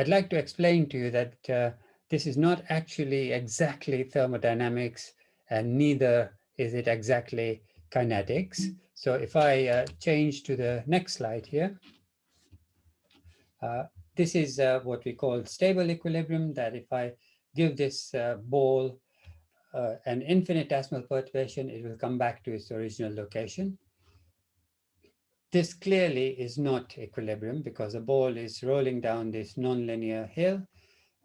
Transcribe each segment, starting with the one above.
I'd like to explain to you that uh, this is not actually exactly thermodynamics and neither is it exactly kinetics. So if I uh, change to the next slide here, uh, this is uh, what we call stable equilibrium, that if I give this uh, ball uh, an infinitesimal perturbation, it will come back to its original location. This clearly is not equilibrium because the ball is rolling down this nonlinear hill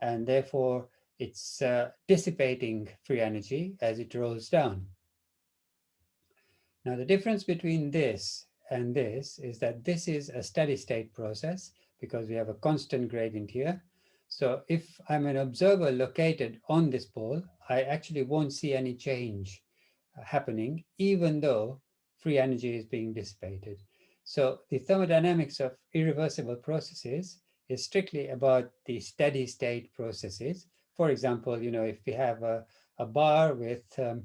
and therefore it's uh, dissipating free energy as it rolls down. Now the difference between this and this is that this is a steady state process because we have a constant gradient here. So if I'm an observer located on this ball, I actually won't see any change happening even though free energy is being dissipated. So the thermodynamics of irreversible processes is strictly about the steady state processes. For example, you know, if we have a, a bar with um,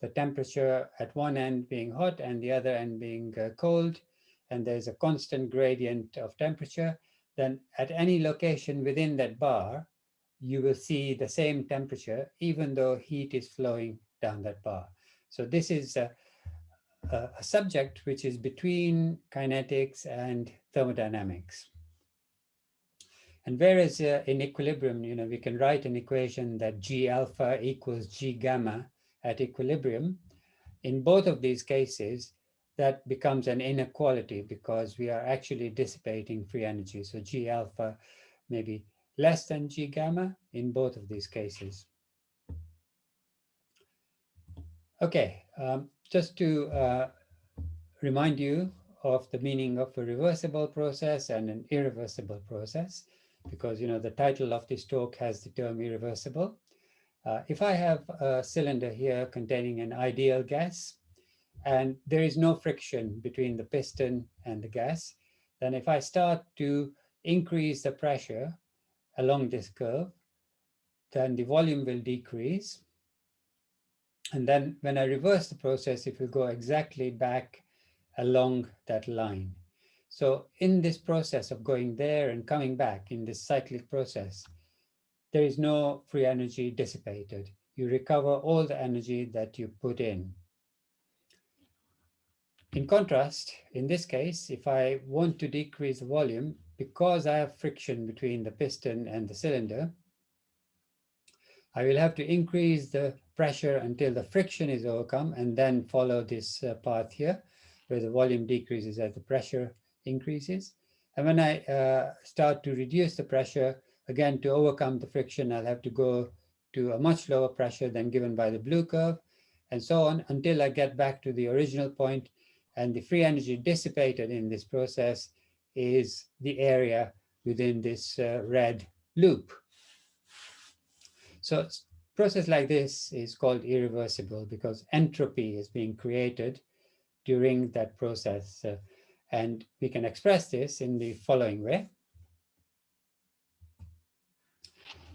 the temperature at one end being hot and the other end being uh, cold, and there's a constant gradient of temperature, then at any location within that bar, you will see the same temperature, even though heat is flowing down that bar. So this is a, a, subject which is between kinetics and thermodynamics. And whereas uh, in equilibrium, you know, we can write an equation that G alpha equals G gamma at equilibrium, in both of these cases, that becomes an inequality because we are actually dissipating free energy. So G alpha may be less than G gamma in both of these cases. Okay, um, just to uh, remind you of the meaning of a reversible process and an irreversible process, because you know the title of this talk has the term irreversible. Uh, if I have a cylinder here containing an ideal gas, and there is no friction between the piston and the gas, then if I start to increase the pressure along this curve, then the volume will decrease. And then when I reverse the process, it will go exactly back along that line. So in this process of going there and coming back in this cyclic process, there is no free energy dissipated. You recover all the energy that you put in. In contrast, in this case, if I want to decrease the volume, because I have friction between the piston and the cylinder, I will have to increase the pressure until the friction is overcome and then follow this uh, path here where the volume decreases as the pressure increases. And when I uh, start to reduce the pressure, again, to overcome the friction, I'll have to go to a much lower pressure than given by the blue curve and so on until I get back to the original point and the free energy dissipated in this process is the area within this uh, red loop. So process like this is called irreversible because entropy is being created during that process. Uh, and we can express this in the following way.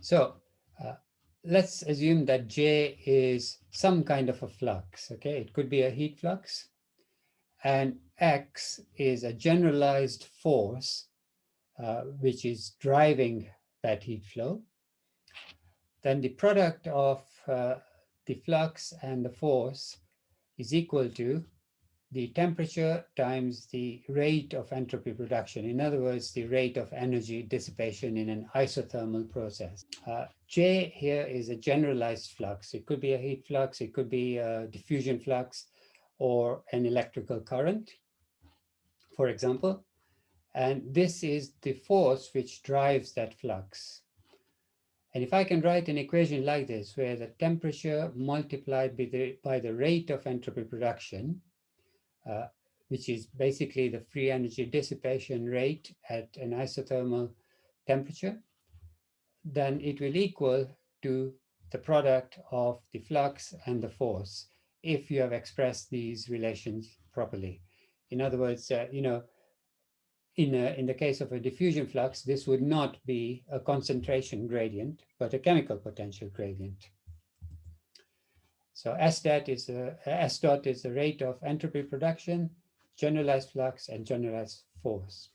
So uh, let's assume that J is some kind of a flux, okay? It could be a heat flux. And X is a generalized force uh, which is driving that heat flow. Then the product of uh, the flux and the force is equal to the temperature times the rate of entropy production. In other words, the rate of energy dissipation in an isothermal process. Uh, J here is a generalized flux. It could be a heat flux, it could be a diffusion flux, or an electrical current, for example. And this is the force which drives that flux. And if I can write an equation like this, where the temperature multiplied by the, by the rate of entropy production uh, which is basically the free energy dissipation rate at an isothermal temperature, then it will equal to the product of the flux and the force if you have expressed these relations properly. In other words, uh, you know, in, a, in the case of a diffusion flux, this would not be a concentration gradient, but a chemical potential gradient. So S dot is the S dot is the rate of entropy production, generalized flux, and generalized force.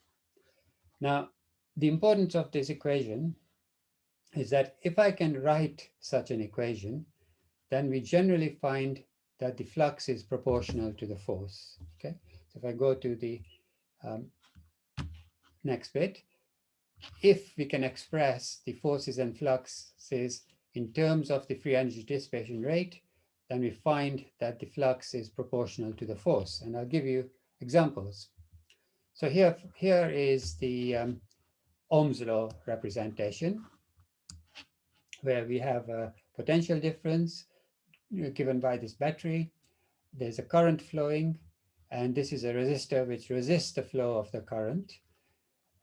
Now, the importance of this equation is that if I can write such an equation, then we generally find that the flux is proportional to the force. Okay, so if I go to the um, next bit, if we can express the forces and fluxes in terms of the free energy dissipation rate, then we find that the flux is proportional to the force. And I'll give you examples. So here, here is the um, Ohm's law representation, where we have a potential difference given by this battery. There's a current flowing, and this is a resistor which resists the flow of the current.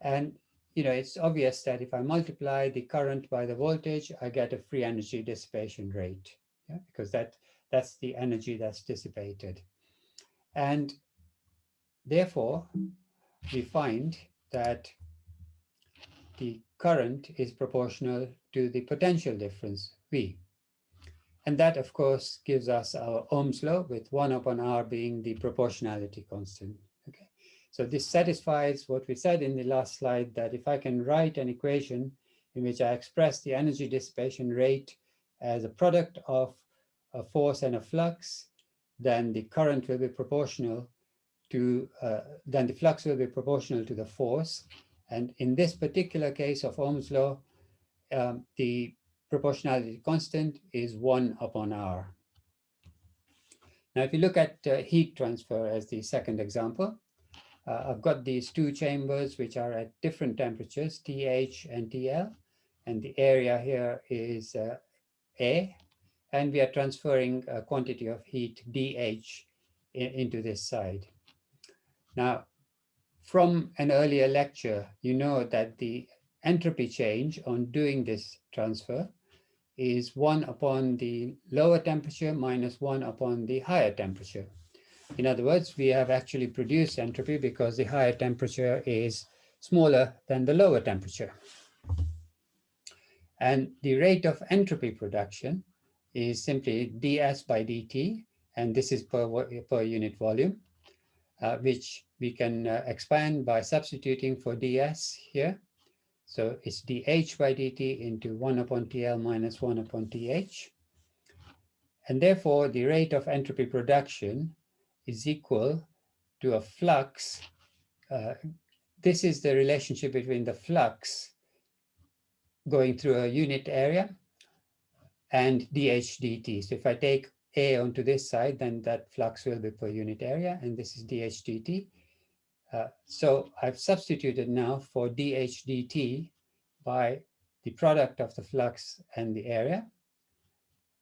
And you know, it's obvious that if I multiply the current by the voltage, I get a free energy dissipation rate, yeah? because that, that's the energy that's dissipated. And therefore, we find that the current is proportional to the potential difference, V. And that, of course, gives us our Ohm's law, with 1 upon R being the proportionality constant. So this satisfies what we said in the last slide, that if I can write an equation in which I express the energy dissipation rate as a product of a force and a flux, then the current will be proportional to, uh, then the flux will be proportional to the force. And in this particular case of Ohm's law, um, the proportionality constant is 1 upon R. Now, if you look at uh, heat transfer as the second example, uh, I've got these two chambers which are at different temperatures, TH and TL, and the area here is uh, A, and we are transferring a quantity of heat DH in, into this side. Now, from an earlier lecture, you know that the entropy change on doing this transfer is 1 upon the lower temperature minus 1 upon the higher temperature. In other words, we have actually produced entropy because the higher temperature is smaller than the lower temperature. And the rate of entropy production is simply ds by dt, and this is per, per unit volume, uh, which we can uh, expand by substituting for ds here. So it's dH by dt into 1 upon TL minus 1 upon TH. And therefore, the rate of entropy production is equal to a flux. Uh, this is the relationship between the flux going through a unit area and dH dt. So if I take A onto this side, then that flux will be per unit area, and this is dH dt. Uh, so I've substituted now for dH dt by the product of the flux and the area.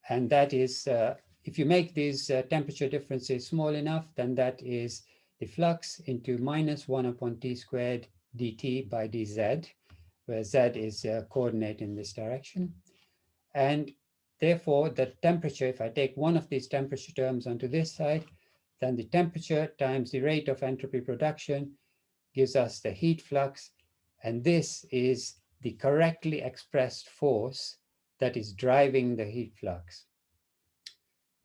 And that is, uh, if you make these uh, temperature differences small enough, then that is the flux into minus 1 upon t squared dt by dz, where z is a coordinate in this direction. And therefore, the temperature, if I take one of these temperature terms onto this side, then the temperature times the rate of entropy production gives us the heat flux. And this is the correctly expressed force that is driving the heat flux.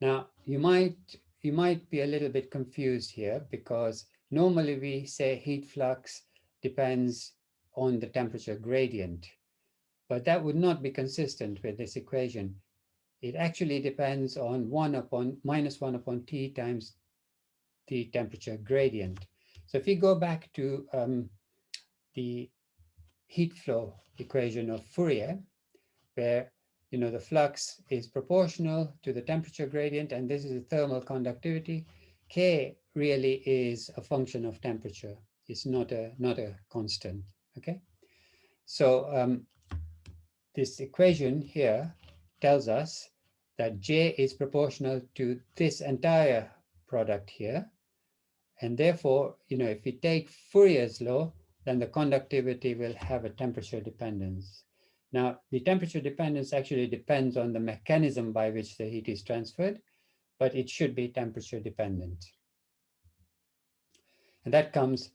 Now, you might, you might be a little bit confused here because normally we say heat flux depends on the temperature gradient, but that would not be consistent with this equation. It actually depends on 1 upon minus 1 upon T times the temperature gradient. So if we go back to um, the heat flow equation of Fourier, where you know the flux is proportional to the temperature gradient, and this is the thermal conductivity. K really is a function of temperature. It's not a not a constant. Okay, so um, this equation here tells us that J is proportional to this entire product here. And therefore, you know, if we take Fourier's law, then the conductivity will have a temperature dependence. Now, the temperature dependence actually depends on the mechanism by which the heat is transferred, but it should be temperature dependent. And that comes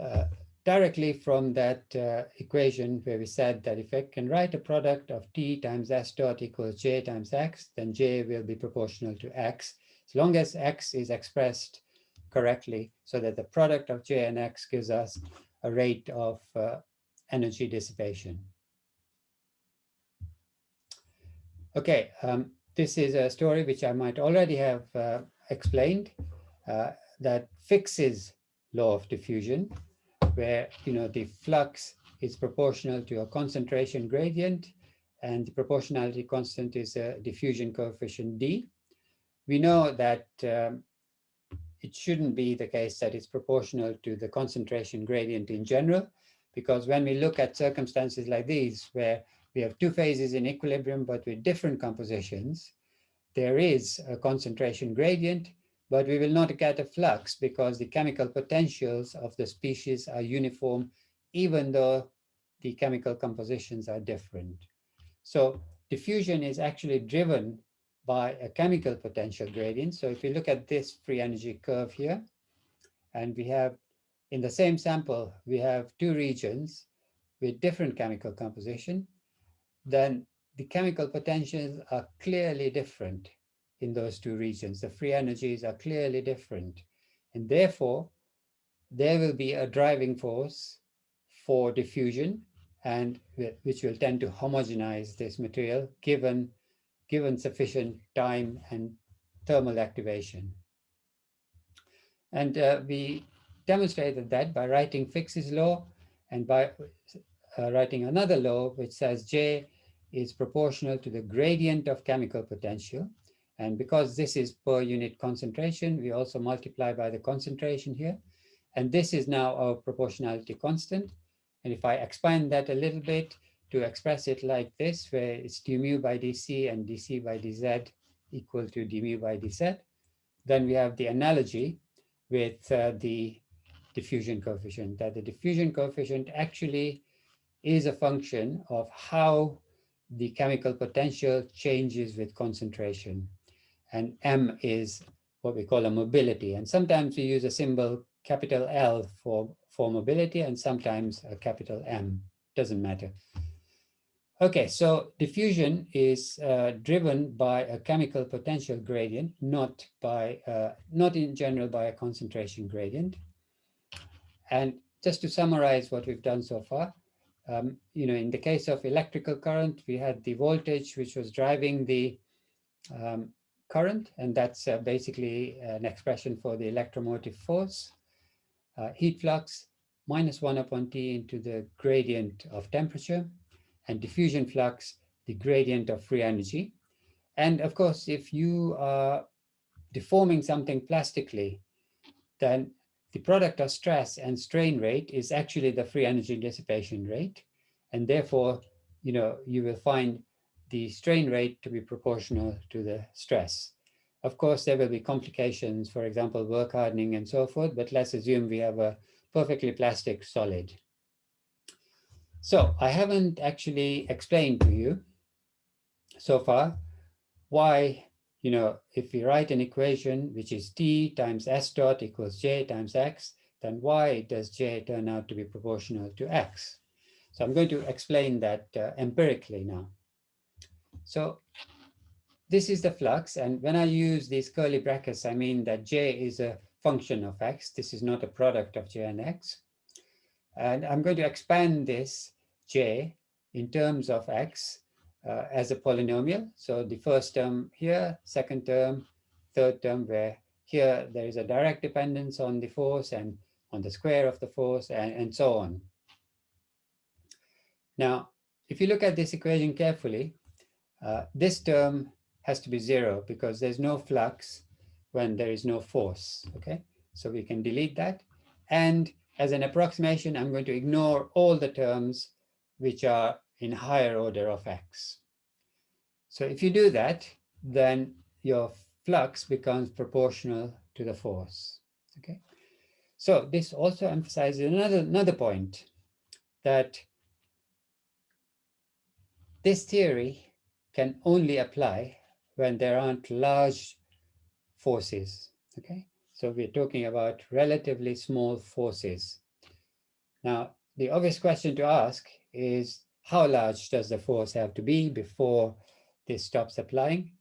uh, directly from that uh, equation where we said that if I can write a product of T times S dot equals J times X, then J will be proportional to X, as long as X is expressed correctly so that the product of J and X gives us a rate of uh, energy dissipation. Okay, um, this is a story which I might already have uh, explained uh, that Fick's law of diffusion, where you know the flux is proportional to a concentration gradient and the proportionality constant is a diffusion coefficient D. We know that um, it shouldn't be the case that it's proportional to the concentration gradient in general, because when we look at circumstances like these, where we have two phases in equilibrium, but with different compositions, there is a concentration gradient, but we will not get a flux because the chemical potentials of the species are uniform, even though the chemical compositions are different. So diffusion is actually driven by a chemical potential gradient. So if you look at this free energy curve here, and we have in the same sample, we have two regions with different chemical composition, then the chemical potentials are clearly different in those two regions. The free energies are clearly different. And therefore, there will be a driving force for diffusion and which will tend to homogenize this material given given sufficient time and thermal activation. And uh, we demonstrated that by writing Fick's law and by uh, writing another law which says J is proportional to the gradient of chemical potential. And because this is per unit concentration, we also multiply by the concentration here. And this is now our proportionality constant. And if I expand that a little bit, to express it like this, where it's du mu by dc and dc by dz equal to du mu by dz, then we have the analogy with uh, the diffusion coefficient, that the diffusion coefficient actually is a function of how the chemical potential changes with concentration. And m is what we call a mobility. And sometimes we use a symbol capital L for, for mobility and sometimes a capital M, doesn't matter. Okay, so diffusion is uh, driven by a chemical potential gradient, not by, uh, not in general by a concentration gradient. And just to summarize what we've done so far, um, you know, in the case of electrical current, we had the voltage which was driving the um, current, and that's uh, basically an expression for the electromotive force. Uh, heat flux minus one upon T into the gradient of temperature and diffusion flux, the gradient of free energy. And of course, if you are deforming something plastically, then the product of stress and strain rate is actually the free energy dissipation rate. And therefore, you know, you will find the strain rate to be proportional to the stress. Of course, there will be complications, for example, work hardening and so forth, but let's assume we have a perfectly plastic solid. So I haven't actually explained to you so far why, you know, if we write an equation which is t times s dot equals j times x, then why does j turn out to be proportional to x? So I'm going to explain that uh, empirically now. So this is the flux, and when I use these curly brackets, I mean that j is a function of x. This is not a product of j and x. And I'm going to expand this j in terms of x uh, as a polynomial. So the first term here, second term, third term, where here there is a direct dependence on the force and on the square of the force and, and so on. Now, if you look at this equation carefully, uh, this term has to be zero because there's no flux when there is no force, okay? So we can delete that. And as an approximation, I'm going to ignore all the terms which are in higher order of x. So if you do that, then your flux becomes proportional to the force, okay? So this also emphasizes another, another point, that this theory can only apply when there aren't large forces, okay? So we're talking about relatively small forces. Now, the obvious question to ask is how large does the force have to be before this stops applying?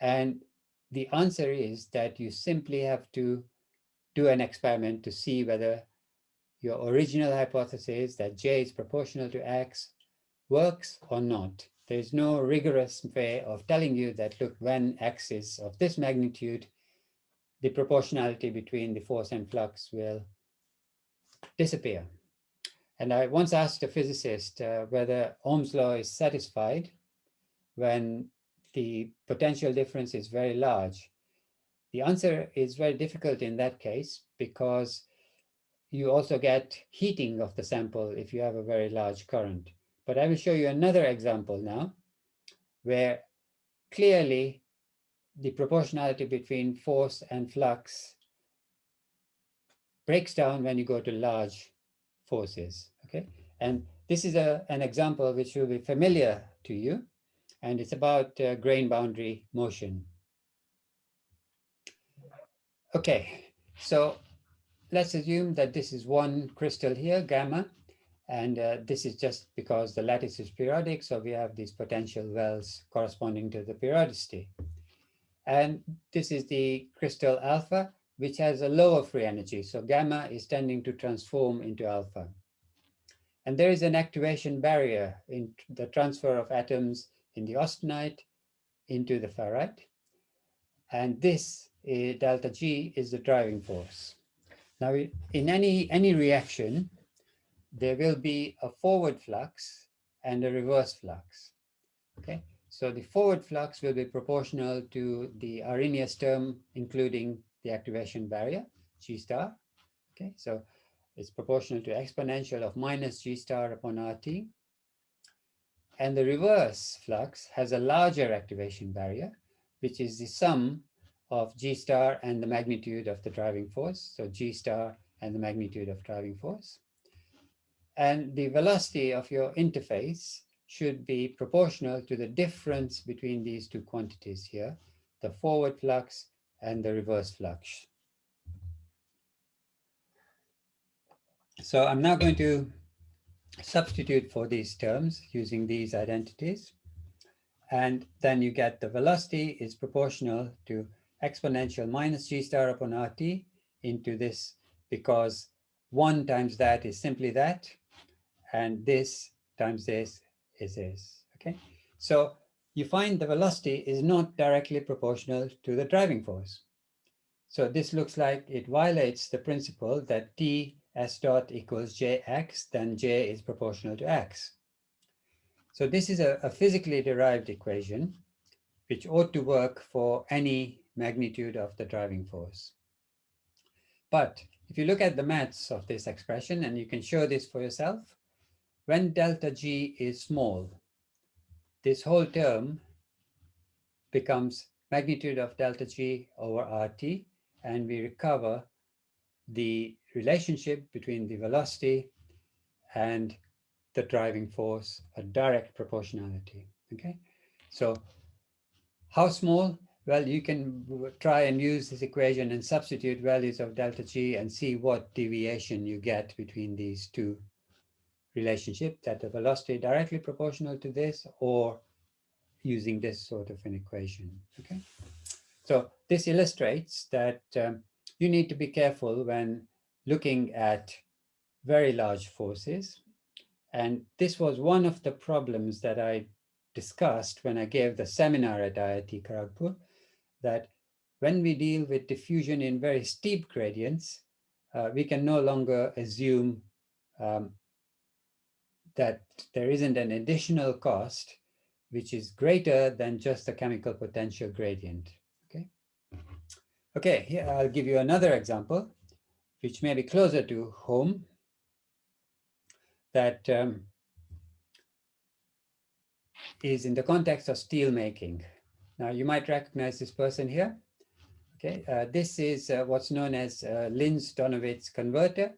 And the answer is that you simply have to do an experiment to see whether your original hypothesis that J is proportional to X works or not. There is no rigorous way of telling you that, look, when X is of this magnitude, the proportionality between the force and flux will disappear. And I once asked a physicist uh, whether Ohm's law is satisfied when the potential difference is very large. The answer is very difficult in that case because you also get heating of the sample if you have a very large current. But I will show you another example now where clearly the proportionality between force and flux breaks down when you go to large forces, okay? And this is a, an example which will be familiar to you, and it's about uh, grain boundary motion. Okay, so let's assume that this is one crystal here, gamma, and uh, this is just because the lattice is periodic, so we have these potential wells corresponding to the periodicity. And this is the crystal alpha, which has a lower free energy. So gamma is tending to transform into alpha. And there is an activation barrier in the transfer of atoms in the austenite into the ferrite. And this uh, delta G is the driving force. Now, in any, any reaction, there will be a forward flux and a reverse flux. Okay, so the forward flux will be proportional to the Arrhenius term, including the activation barrier, G star. Okay, so it's proportional to exponential of minus G star upon RT. And the reverse flux has a larger activation barrier, which is the sum of G star and the magnitude of the driving force. So G star and the magnitude of driving force. And the velocity of your interface should be proportional to the difference between these two quantities here, the forward flux and the reverse flux. So I'm now going to substitute for these terms using these identities. And then you get the velocity is proportional to exponential minus g star upon RT into this because one times that is simply that and this times this is this, okay? So you find the velocity is not directly proportional to the driving force. So this looks like it violates the principle that T s dot equals jx, then j is proportional to x. So this is a, a physically derived equation which ought to work for any magnitude of the driving force. But if you look at the maths of this expression, and you can show this for yourself, when delta G is small, this whole term becomes magnitude of delta G over RT, and we recover the relationship between the velocity and the driving force, a direct proportionality, okay? So how small? Well, you can try and use this equation and substitute values of delta G and see what deviation you get between these two relationship that the velocity directly proportional to this or using this sort of an equation, okay? So this illustrates that um, you need to be careful when looking at very large forces. And this was one of the problems that I discussed when I gave the seminar at IIT Kharagpur, that when we deal with diffusion in very steep gradients, uh, we can no longer assume um, that there isn't an additional cost which is greater than just the chemical potential gradient. Okay. Okay, here I'll give you another example, which may be closer to home, that um, is in the context of steel making. Now you might recognize this person here. Okay, uh, this is uh, what's known as uh, Linz-Donawitz converter,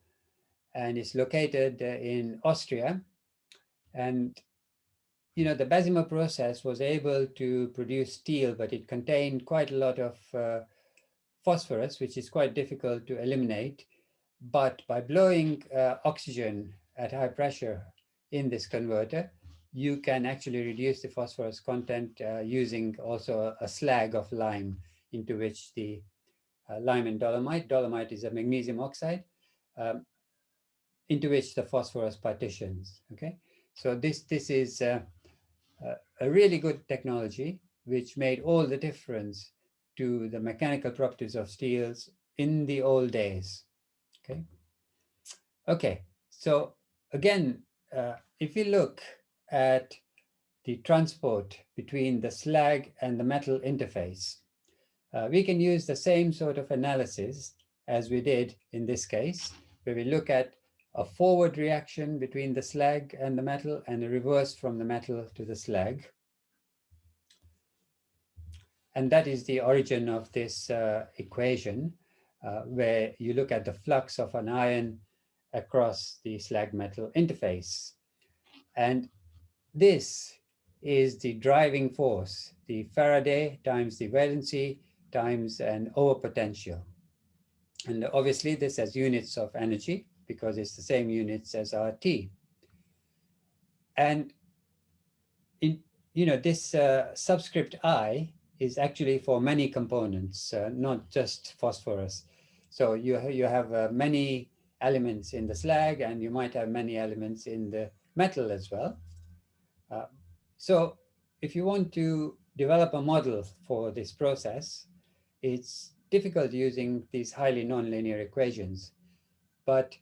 and it's located uh, in Austria. And, you know, the Bessemer process was able to produce steel, but it contained quite a lot of uh, phosphorus, which is quite difficult to eliminate. But by blowing uh, oxygen at high pressure in this converter, you can actually reduce the phosphorus content uh, using also a, slag of lime into which the uh, lime and dolomite, dolomite is a magnesium oxide, um, into which the phosphorus partitions, okay? So this, this is uh, a really good technology which made all the difference to the mechanical properties of steels in the old days, okay? Okay, so again, uh, if we look at the transport between the slag and the metal interface, uh, we can use the same sort of analysis as we did in this case, where we look at a forward reaction between the slag and the metal and a reverse from the metal to the slag. And that is the origin of this uh, equation, uh, where you look at the flux of an ion across the slag metal interface. And this is the driving force, the Faraday times the valency times an overpotential. And obviously this has units of energy because it's the same units as RT. And in, you know, this uh, subscript I is actually for many components, uh, not just phosphorus. So you, you have uh, many elements in the slag and you might have many elements in the metal as well. Uh, so if you want to develop a model for this process, it's difficult using these highly nonlinear equations. But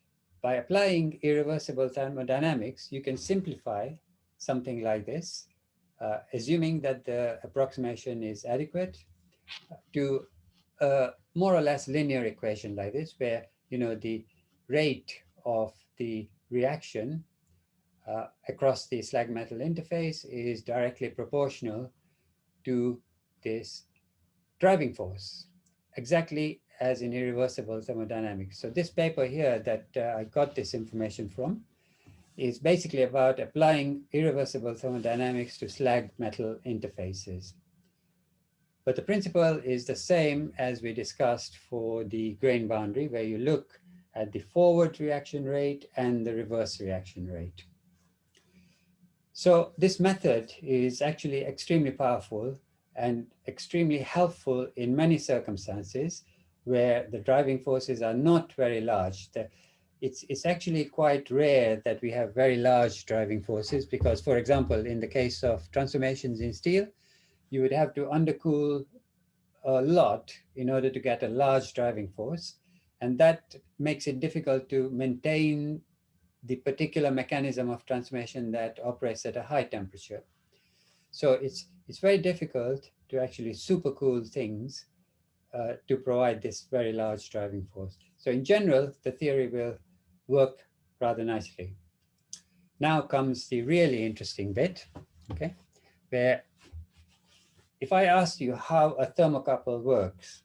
by applying irreversible thermodynamics, you can simplify something like this, uh, assuming that the approximation is adequate to a more or less linear equation like this, where you know the rate of the reaction uh, across the slag metal interface is directly proportional to this driving force, exactly as in irreversible thermodynamics. So this paper here that uh, I got this information from is basically about applying irreversible thermodynamics to slag metal interfaces. But the principle is the same as we discussed for the grain boundary, where you look at the forward reaction rate and the reverse reaction rate. So this method is actually extremely powerful and extremely helpful in many circumstances where the driving forces are not very large. The, it's, it's actually quite rare that we have very large driving forces because, for example, in the case of transformations in steel, you would have to undercool a lot in order to get a large driving force. And that makes it difficult to maintain the particular mechanism of transformation that operates at a high temperature. So it's, it's very difficult to actually supercool things uh, to provide this very large driving force. So in general, the theory will work rather nicely. Now comes the really interesting bit, okay, where if I ask you how a thermocouple works,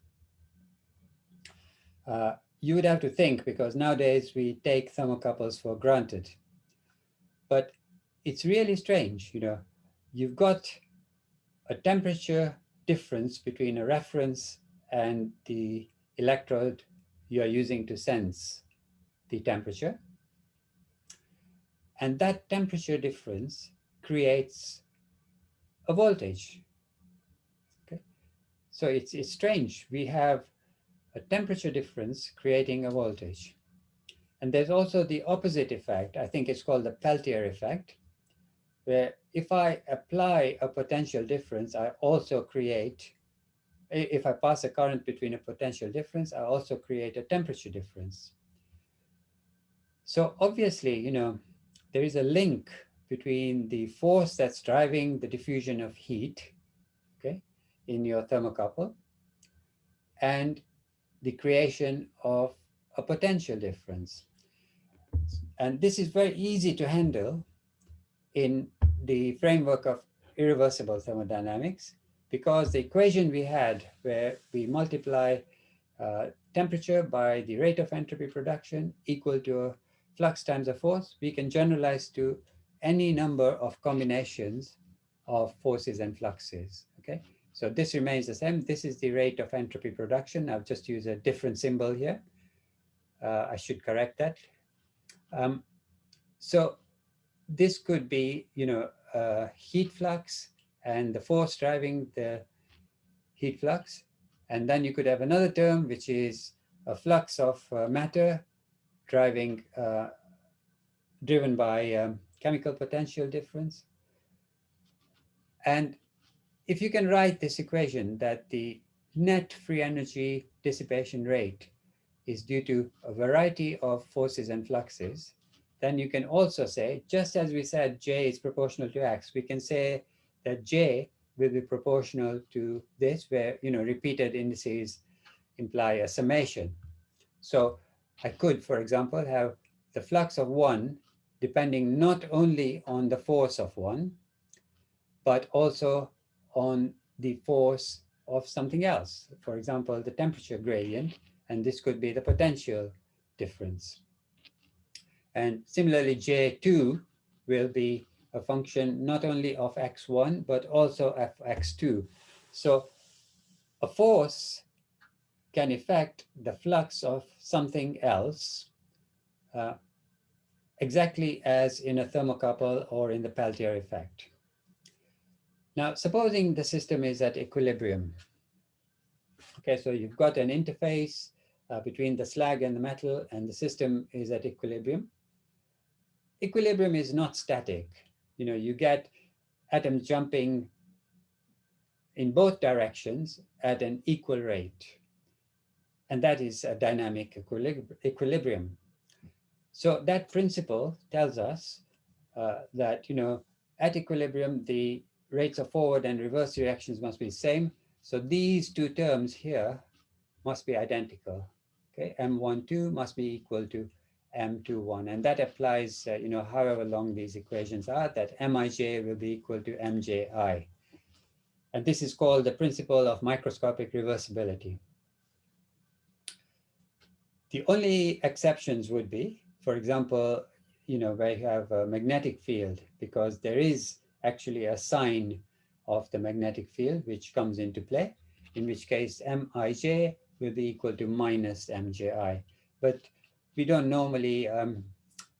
uh, you would have to think because nowadays we take thermocouples for granted. But it's really strange, you know, you've got a temperature difference between a reference and the electrode you are using to sense the temperature. And that temperature difference creates a voltage. Okay, so it's, it's strange. We have a temperature difference creating a voltage. And there's also the opposite effect. I think it's called the Peltier effect, where if I apply a potential difference, I also create, if I pass a current between a potential difference, I also create a temperature difference. So obviously, you know, there is a link between the force that's driving the diffusion of heat, okay, in your thermocouple, and the creation of a potential difference. And this is very easy to handle in the framework of irreversible thermodynamics because the equation we had where we multiply uh, temperature by the rate of entropy production equal to a flux times a force, we can generalize to any number of combinations of forces and fluxes, okay? So this remains the same. This is the rate of entropy production. I've just used a different symbol here. Uh, I should correct that. Um, so this could be, you know, uh, heat flux and the force driving the heat flux. And then you could have another term, which is a flux of uh, matter driving uh, driven by um, chemical potential difference. And if you can write this equation that the net free energy dissipation rate is due to a variety of forces and fluxes, then you can also say, just as we said J is proportional to X, we can say that J will be proportional to this, where, you know, repeated indices imply a summation. So I could, for example, have the flux of one depending not only on the force of one, but also on the force of something else. For example, the temperature gradient, and this could be the potential difference. And similarly, J2 will be a function not only of x1, but also of x2. So a force can affect the flux of something else uh, exactly as in a thermocouple or in the Peltier effect. Now, supposing the system is at equilibrium. Okay, so you've got an interface uh, between the slag and the metal, and the system is at equilibrium. Equilibrium is not static. You know, you get atoms jumping in both directions at an equal rate. And that is a dynamic equilibrium. So that principle tells us uh, that, you know, at equilibrium, the rates of forward and reverse reactions must be the same. So these two terms here must be identical. Okay, M12 must be equal to M21. And that applies, uh, you know, however long these equations are, that Mij will be equal to Mji. And this is called the principle of microscopic reversibility. The only exceptions would be, for example, you know, where you have a magnetic field, because there is actually a sign of the magnetic field which comes into play, in which case Mij will be equal to minus Mji. But we don't normally, um,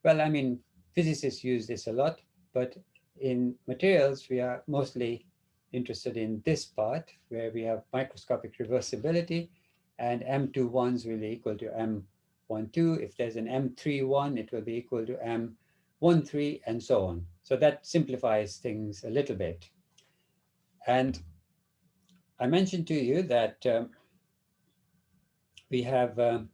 well, I mean, physicists use this a lot, but in materials, we are mostly interested in this part where we have microscopic reversibility and M21s will be equal to M12. If there's an M31, it will be equal to M13 and so on. So that simplifies things a little bit. And I mentioned to you that um, we have um,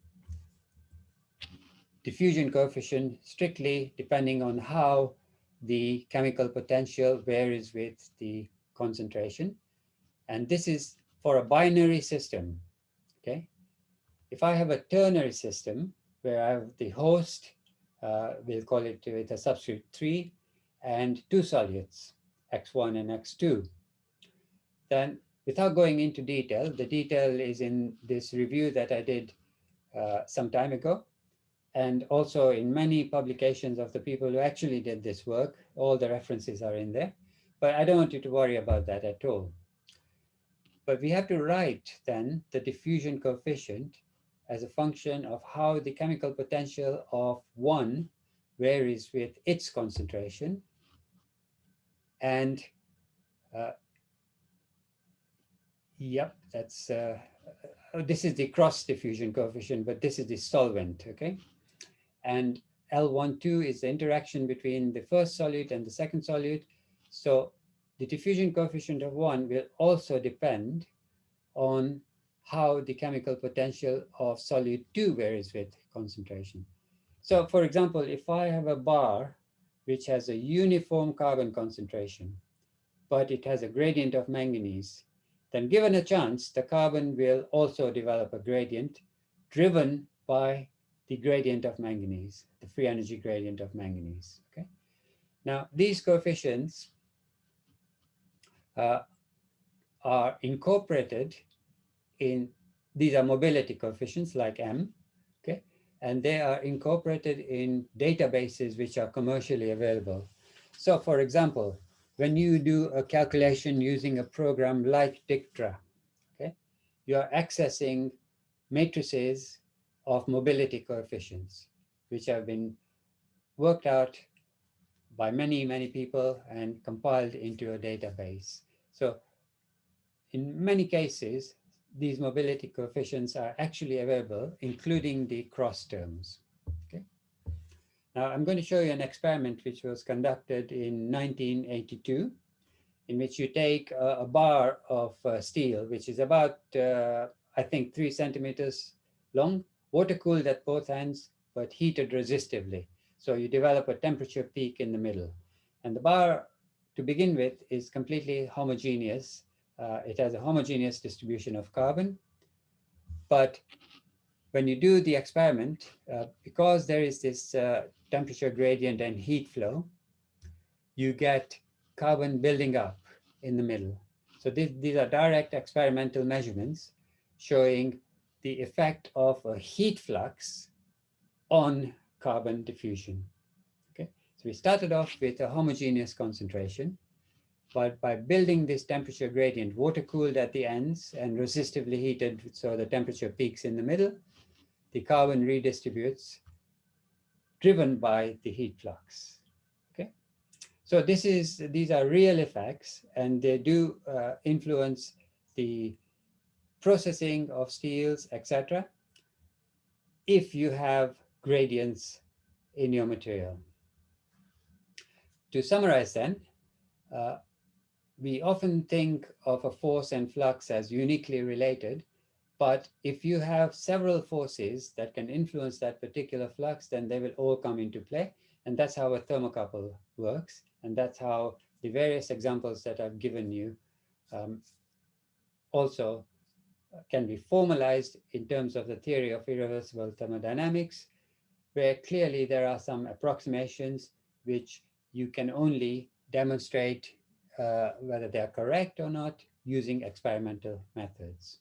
diffusion coefficient strictly depending on how the chemical potential varies with the concentration. And this is for a binary system. Okay. If I have a ternary system where I have the host, uh, we'll call it with a substrate 3, and two solutes, x1 and x2, then without going into detail, the detail is in this review that I did uh, some time ago, and also in many publications of the people who actually did this work, all the references are in there. But I don't want you to worry about that at all. But we have to write then the diffusion coefficient as a function of how the chemical potential of one varies with its concentration. And uh, yep, that's, uh, this is the cross diffusion coefficient, but this is the solvent, okay? And L12 is the interaction between the first solute and the second solute. So the diffusion coefficient of one will also depend on how the chemical potential of solute 2 varies with concentration. So for example, if I have a bar which has a uniform carbon concentration, but it has a gradient of manganese, then given a chance, the carbon will also develop a gradient driven by the gradient of manganese, the free energy gradient of manganese. Okay. Now, these coefficients uh, are incorporated in, these are mobility coefficients like M, okay? And they are incorporated in databases which are commercially available. So for example, when you do a calculation using a program like Dictra, okay, you are accessing matrices of mobility coefficients, which have been worked out by many, many people and compiled into a database. So in many cases, these mobility coefficients are actually available, including the cross terms. Okay. Now, I'm going to show you an experiment which was conducted in 1982, in which you take a, a bar of uh, steel, which is about, uh, I think, three centimeters long, water-cooled at both ends, but heated resistively. So you develop a temperature peak in the middle. And the bar, to begin with, is completely homogeneous. Uh, it has a homogeneous distribution of carbon. But when you do the experiment, uh, because there is this uh, temperature gradient and heat flow, you get carbon building up in the middle. So these are direct experimental measurements showing the effect of a heat flux on carbon diffusion. Okay, so we started off with a homogeneous concentration, but by building this temperature gradient, water cooled at the ends and resistively heated, so the temperature peaks in the middle, the carbon redistributes driven by the heat flux. Okay, so this is these are real effects, and they do uh, influence the processing of steels, etc. If you have gradients in your material. To summarize then, uh, we often think of a force and flux as uniquely related, but if you have several forces that can influence that particular flux, then they will all come into play. And that's how a thermocouple works. And that's how the various examples that I've given you um, also can be formalized in terms of the theory of irreversible thermodynamics, where clearly there are some approximations which you can only demonstrate uh, whether they are correct or not using experimental methods.